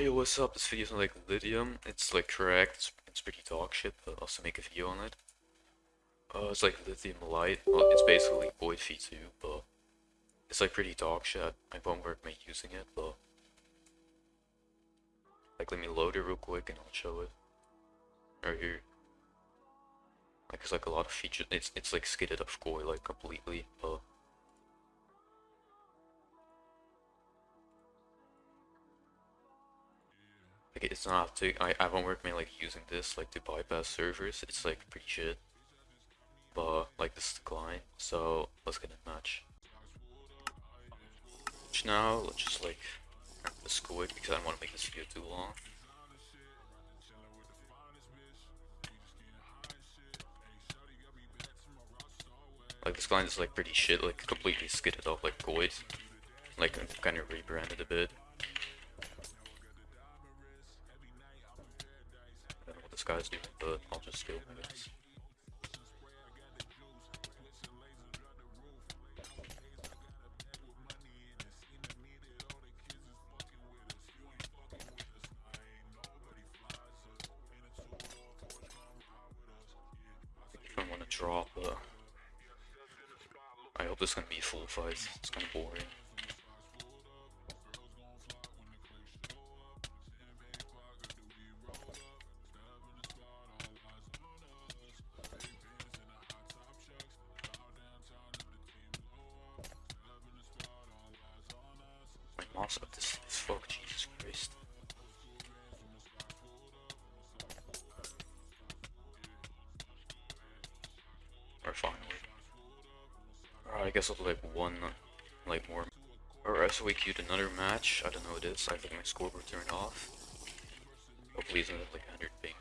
yo, what's up? This video's on like lithium. It's like correct. It's, it's pretty dog shit, but I'll also make a video on it. Uh, it's like lithium light. Well, it's basically Void V2, but it's like pretty dog shit. I won't me using it, but like let me load it real quick and I'll show it. Right here. Like it's like a lot of features. It's it's like skidded off Koi like completely, but like it's not to I I won't me like using this like to bypass servers. It's like pretty shit. But like this is the client, so let's get a match. Which Now let's just like let's go it because I don't want to make this video too long. Like this client is like pretty shit, like completely skidded off like Goid. Like kind of rebranded a bit. This guy's doing, but I'll just steal I guess. I want to drop, uh, I hope this is gonna be a full fight. It's kind of boring. Mouse up this fuck, Jesus Christ. Or finally. Alright, I guess I'll do like one, like more. Alright, so we queued another match. I don't know what it is. I think my scoreboard turned off. Hopefully it's not like 100 ping.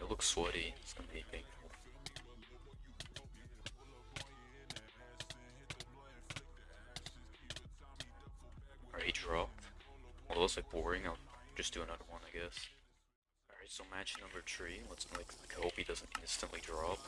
It looks sweaty. It's gonna be painful. Looks like boring. I'll just do another one, I guess. Alright, so match number three. Let's like hope he doesn't instantly drop.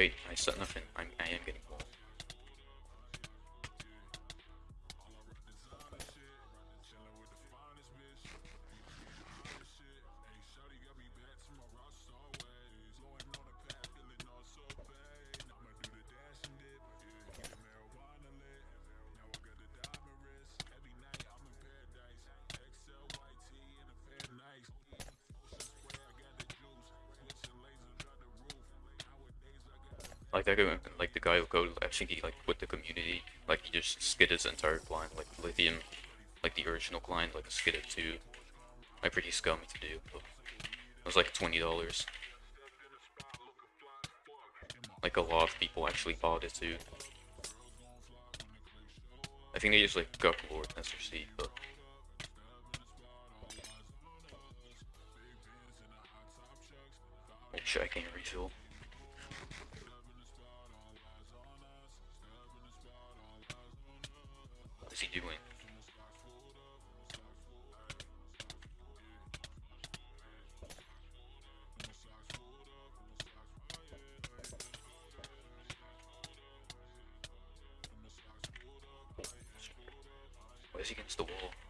Alright, I said nothing. I'm, I am getting woke. Like that guy, like the guy who goes, I think he like with the community, like he just skidded his entire client, like lithium, like the original client, like skidded too. Like pretty scummy to do. But it was like twenty dollars. Like a lot of people actually bought it too. I think they just like got Lord SRC, but oh shit, I can't refill. What is he doing? Why is he against the wall?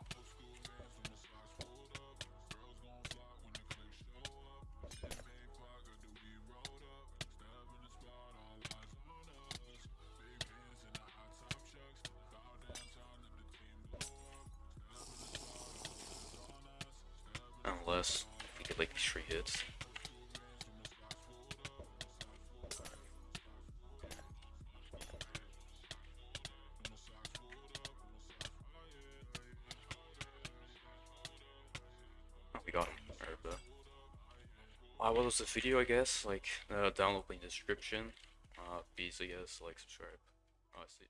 Unless we get like three hits. Oh, we got him. But. Wow, what was the video, I guess? Like, uh, download link description. Uh, please, I guess, like, subscribe. I see.